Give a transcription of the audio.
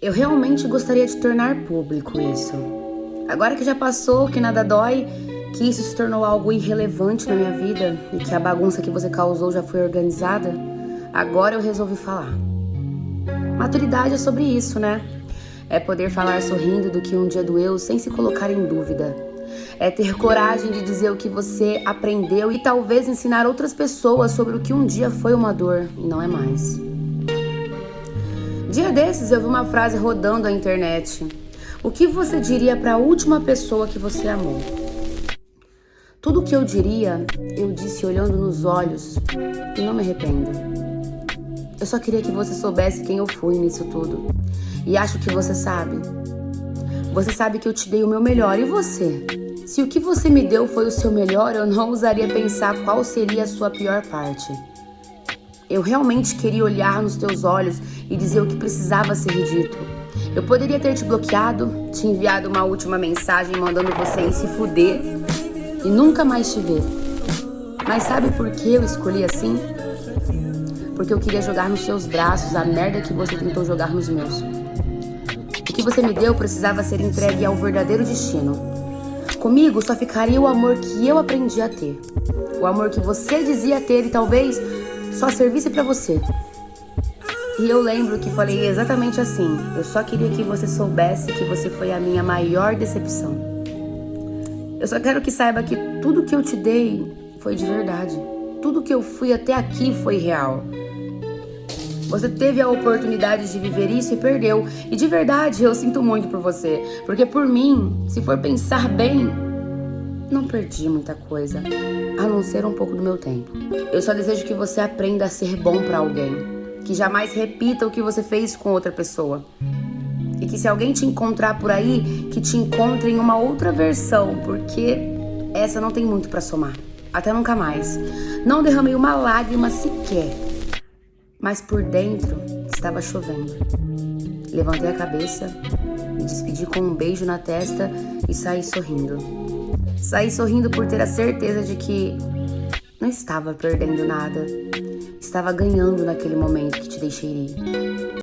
Eu realmente gostaria de tornar público isso. Agora que já passou, que nada dói, que isso se tornou algo irrelevante na minha vida e que a bagunça que você causou já foi organizada, agora eu resolvi falar. Maturidade é sobre isso, né? É poder falar sorrindo do que um dia doeu sem se colocar em dúvida. É ter coragem de dizer o que você aprendeu e talvez ensinar outras pessoas sobre o que um dia foi uma dor e não é mais. Dia desses eu vi uma frase rodando a internet. O que você diria para a última pessoa que você amou? Tudo o que eu diria, eu disse olhando nos olhos e não me arrependo. Eu só queria que você soubesse quem eu fui nisso tudo. E acho que você sabe. Você sabe que eu te dei o meu melhor e você? Se o que você me deu foi o seu melhor, eu não ousaria pensar qual seria a sua pior parte. Eu realmente queria olhar nos teus olhos e dizer o que precisava ser dito. Eu poderia ter te bloqueado, te enviado uma última mensagem mandando você ir se fuder e nunca mais te ver. Mas sabe por que eu escolhi assim? Porque eu queria jogar nos seus braços a merda que você tentou jogar nos meus. O que você me deu precisava ser entregue ao verdadeiro destino. Comigo só ficaria o amor que eu aprendi a ter. O amor que você dizia ter e talvez só servisse para você. E eu lembro que falei exatamente assim. Eu só queria que você soubesse que você foi a minha maior decepção. Eu só quero que saiba que tudo que eu te dei foi de verdade. Tudo que eu fui até aqui foi real. Você teve a oportunidade de viver isso e perdeu. E de verdade, eu sinto muito por você. Porque por mim, se for pensar bem, não perdi muita coisa, a não ser um pouco do meu tempo. Eu só desejo que você aprenda a ser bom para alguém, que jamais repita o que você fez com outra pessoa. E que se alguém te encontrar por aí, que te encontre em uma outra versão, porque essa não tem muito para somar. Até nunca mais. Não derramei uma lágrima sequer. Mas por dentro estava chovendo. Levantei a cabeça, me despedi com um beijo na testa e saí sorrindo. Saí sorrindo por ter a certeza de que não estava perdendo nada. Estava ganhando naquele momento que te deixei ir.